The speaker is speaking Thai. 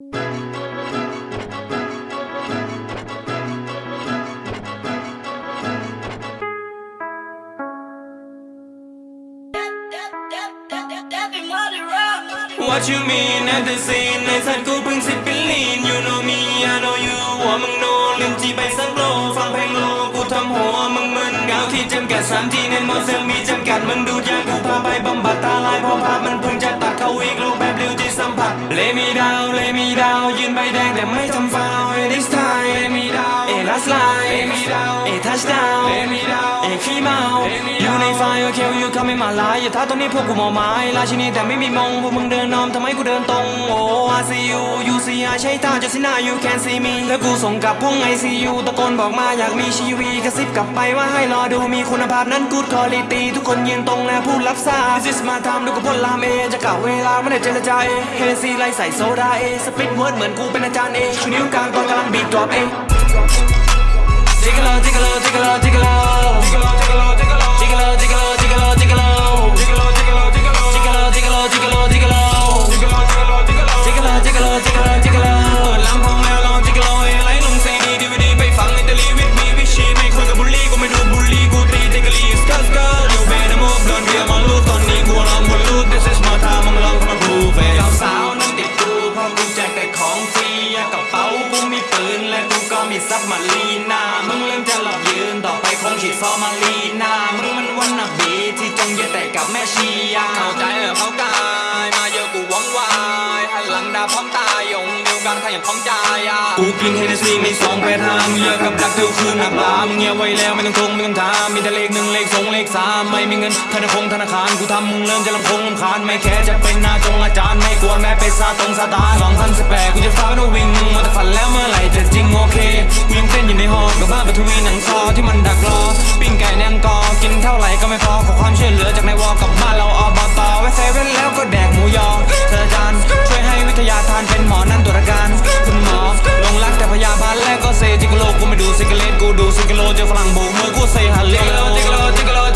What you mean at the scene ในสัตว์กูเพิ่งสิบปีลีน You know me I know you ว่ามึงโนลืมจีไปสักโลฟังเพลงโลกูทำหัวมึงมึนเงาที่จำกัดสามทีเน้นมอเซลมีจำกัดมึงดูดยากูพาไปบำบัดตาลายพราะภาพมันเพิ่งจะตัดเข้าอีกรูปแบบริวที่สัมผัสเลมีดาีดาวยืนใบแดงแต่ไม่ทำฟาวเอ this time เอมีดาวเอ last line เอมีดาวเอ touchdown เลมีดาว อขี้เมา อยู่ในไฟโอเคอยู่เขาไม่มาลายอย่าท้าตอนนี้พวกกูมอไม้ราชินีแต่ไม่มีมงพวกมึงเดินนอมทำไมกูเดินตรงโอ้ I see you you see I ใช้ตาจะสินา you can see me แล้วกูส่งกลับห้อง ICU ตะโกนบอกมาอยากมีชีวีกระซิบกลับไปว่าให้รอดูมีคุณภาพนั้น good quality ทุกคนยืนตรงและพูดรับทราบ This is my time ดูกับพลามเอจะกล่าวเวลาไม่ได้เจรจาเอเฮซีไล่ใส่โซดาเอสปิดเวิร์ดเหมือนกูเป็นอาจารย์เอชูนิ้วกลางตอนกำลังบีบดรอปเอ Jiggalo, jiggalo, jiggalo, jiggalo. ต่อไปคงฉีดซอมารีนามึงมันวันนับบีที่จงเยแต่กับแม่ชียาเข้าใจเหรอเขากายมาเยอะกูหวังวายหันหลังด่าพร้อมตายยงเดียวกันขยันพร้อมใจอะกูกินเฮเนซีมีสองแปดห้ามึงเยอะกับดักเดียวคืนหนักลามึงเงียบไว้แล้วไม่ต้องทงไม่ต้องถามมีแต่เลขหนึ่งเลขสองเลขสามไม่มีเงินธนาคารธนาคารกูทำมึงเริ่มจะลำคงลำคาญไม่แค่จะเป็นหน้าจงอาจารย์ไม่กวนแม้เป็นซาตรงซาตานสองพันสิบแปดกูจะฟ้าโนวิ่งมึงมาแต่ฝันแล้วเมื่อไหร่จะจริงโอเคกูยังเต้นอยู่ในหอกับบ้านปฐวีหนัง แล้วก็เซจิก